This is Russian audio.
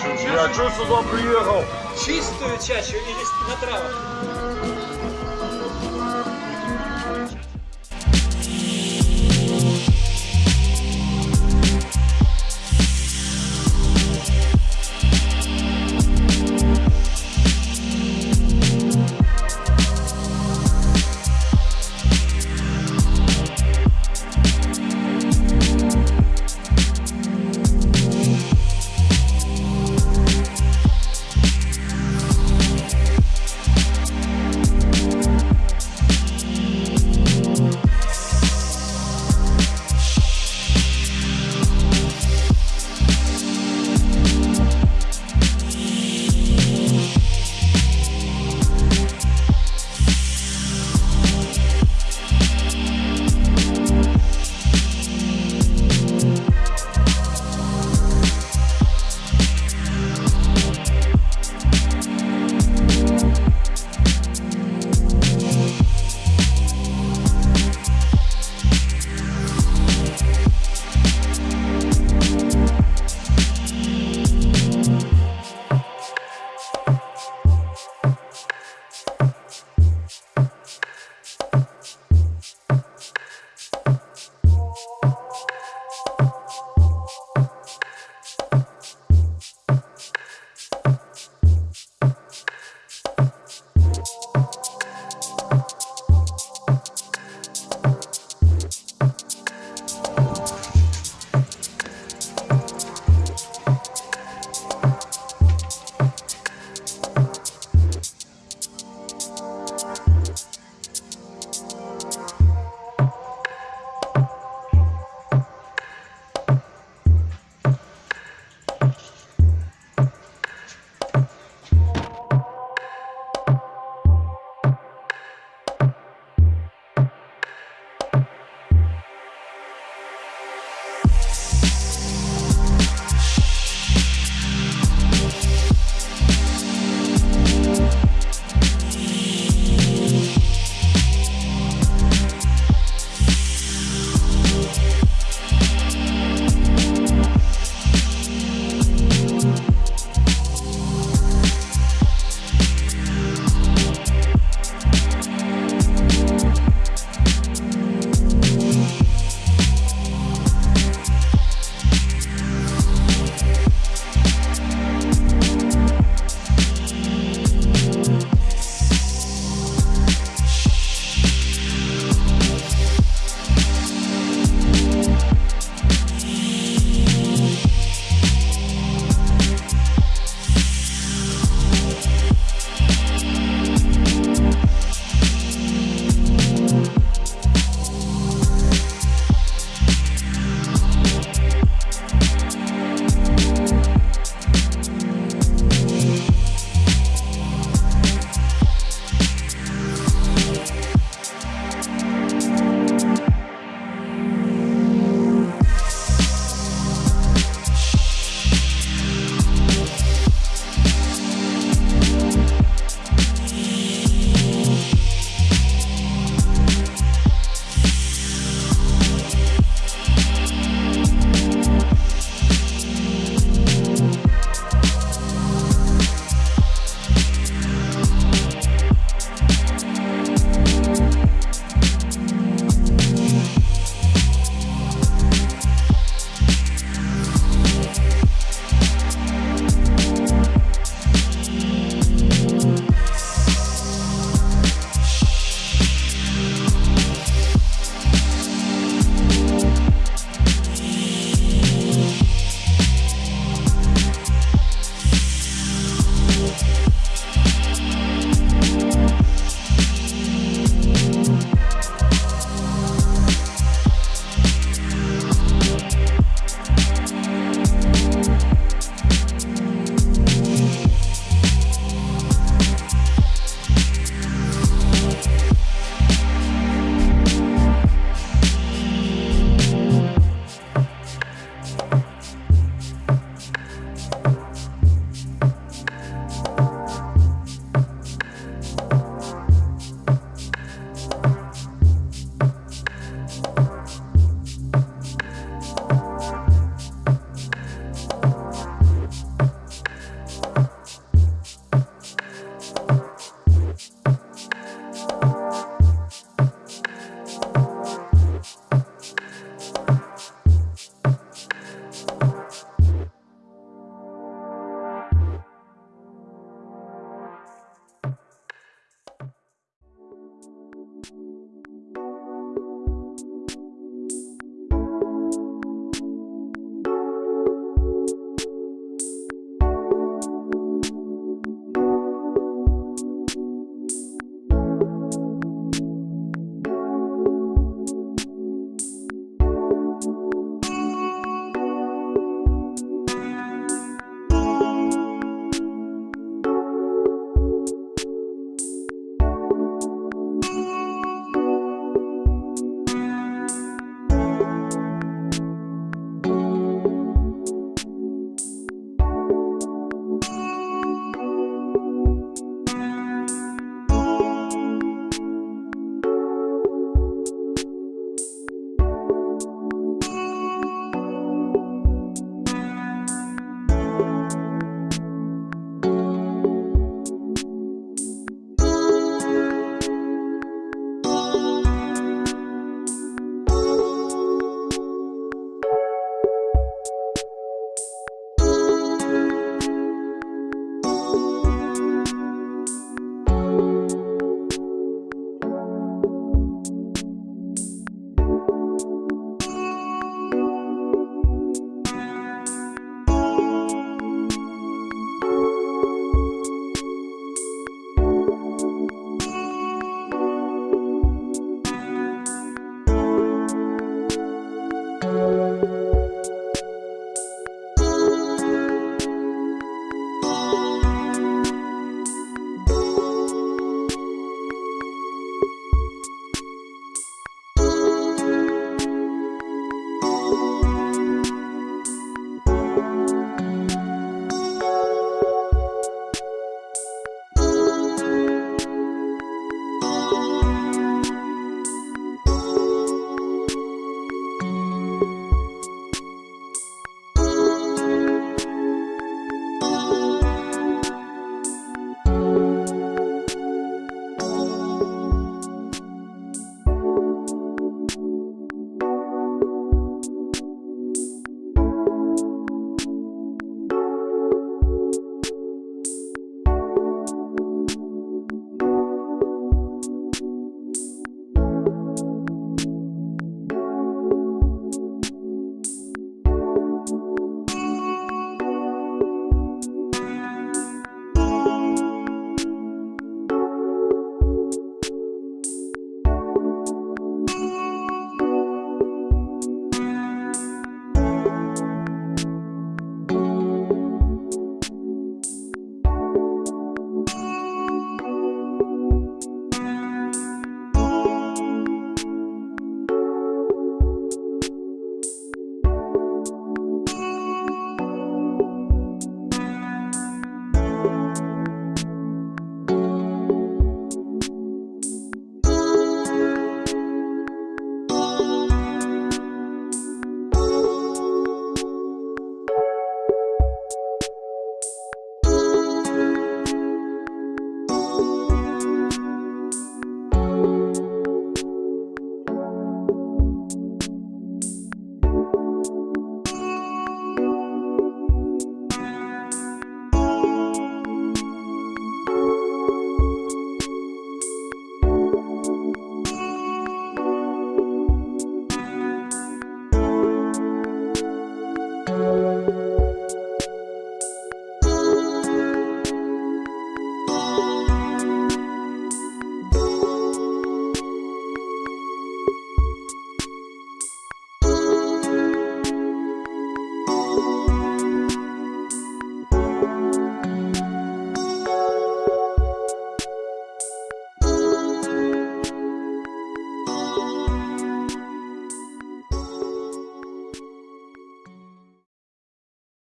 А, я чё сюда приехал? Чистую чачу или на травах?